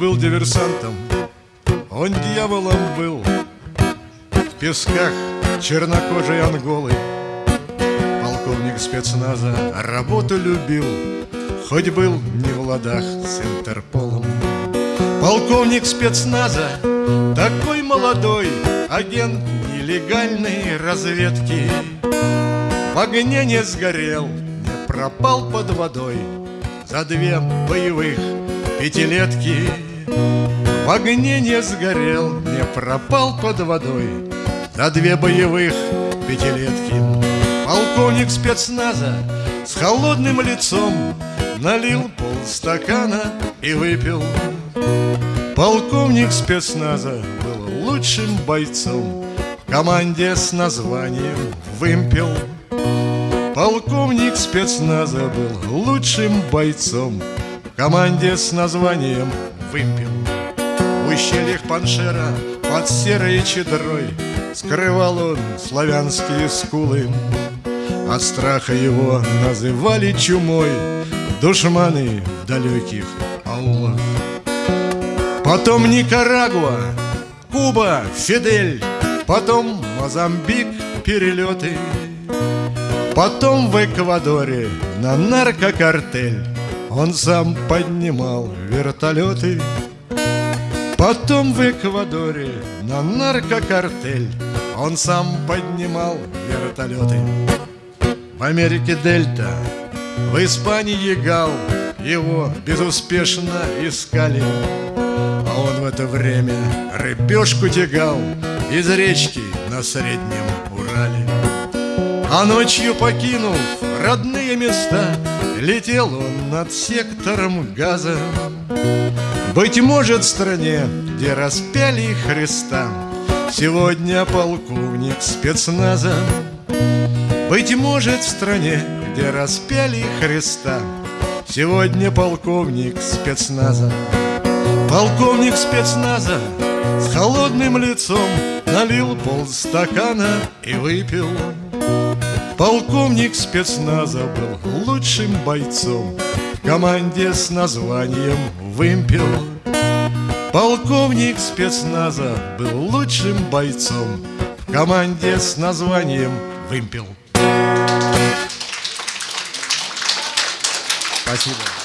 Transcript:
был диверсантом, он дьяволом был. В песках чернокожей Анголы. Полковник спецназа работу любил Хоть был не в ладах с Интерполом. Полковник спецназа, такой молодой Агент нелегальной разведки. В огне не сгорел, не пропал под водой. За две боевых пятилетки В огне не сгорел, не пропал под водой. За две боевых пятилетки Полковник спецназа с холодным лицом Налил полстакана и выпил. Полковник спецназа был лучшим бойцом В команде с названием «Вымпел» Полковник спецназа был лучшим бойцом В команде с названием «Вымпел» ущельях Паншера под серой чедрой Скрывал он славянские скулы. От страха его называли чумой Душманы в далеких аулах. Потом Никарагуа, Куба, Фидель Потом Мозамбик, перелеты. Потом в Эквадоре на наркокартель Он сам поднимал вертолеты Потом в Эквадоре на наркокартель Он сам поднимал вертолеты. В Америке Дельта, в Испании Гал Его безуспешно искали. А он в это время рыбешку тягал Из речки на Среднем Урале. А ночью покинув родные места Летел он над сектором газа Быть может в стране, где распяли Христа Сегодня полковник спецназа. Быть может в стране, где распяли Христа Сегодня полковник спецназа. Полковник спецназа с холодным лицом Налил полстакана и выпил. Полковник спецназа был лучшим бойцом В команде с названием «Вымпел» Полковник спецназа был лучшим бойцом. В команде с названием «Вымпел» Спасибо.